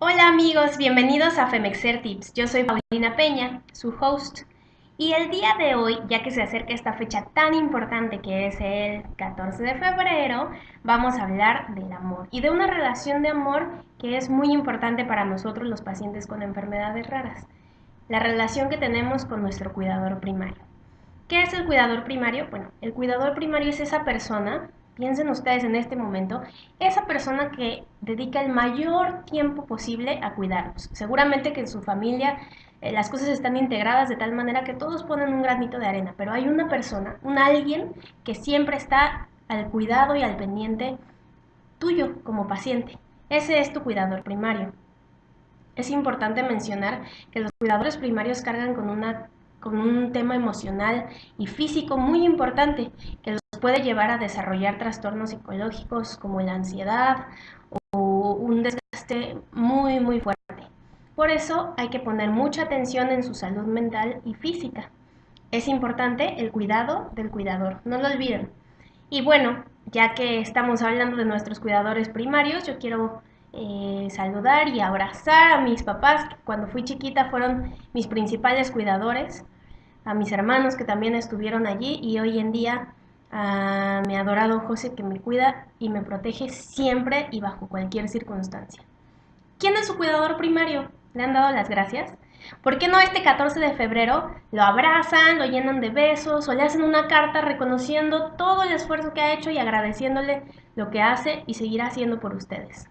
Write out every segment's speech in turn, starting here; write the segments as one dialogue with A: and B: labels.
A: Hola amigos, bienvenidos a Femexer Tips. Yo soy Paulina Peña, su host. Y el día de hoy, ya que se acerca esta fecha tan importante que es el 14 de febrero, vamos a hablar del amor y de una relación de amor que es muy importante para nosotros los pacientes con enfermedades raras. La relación que tenemos con nuestro cuidador primario. ¿Qué es el cuidador primario? Bueno, el cuidador primario es esa persona Piensen ustedes en este momento, esa persona que dedica el mayor tiempo posible a cuidarnos. Seguramente que en su familia eh, las cosas están integradas de tal manera que todos ponen un granito de arena, pero hay una persona, un alguien que siempre está al cuidado y al pendiente tuyo como paciente. Ese es tu cuidador primario. Es importante mencionar que los cuidadores primarios cargan con una con un tema emocional y físico muy importante que los puede llevar a desarrollar trastornos psicológicos como la ansiedad o un desgaste muy muy fuerte. Por eso hay que poner mucha atención en su salud mental y física. Es importante el cuidado del cuidador, no lo olviden. Y bueno, ya que estamos hablando de nuestros cuidadores primarios, yo quiero eh, saludar y abrazar a mis papás, que cuando fui chiquita fueron mis principales cuidadores a mis hermanos que también estuvieron allí y hoy en día a mi adorado José que me cuida y me protege siempre y bajo cualquier circunstancia. ¿Quién es su cuidador primario? ¿Le han dado las gracias? ¿Por qué no este 14 de febrero lo abrazan, lo llenan de besos o le hacen una carta reconociendo todo el esfuerzo que ha hecho y agradeciéndole lo que hace y seguirá haciendo por ustedes?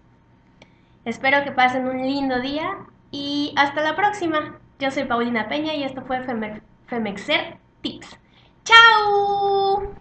A: Espero que pasen un lindo día y hasta la próxima. Yo soy Paulina Peña y esto fue Femexer Tips. ¡Chao!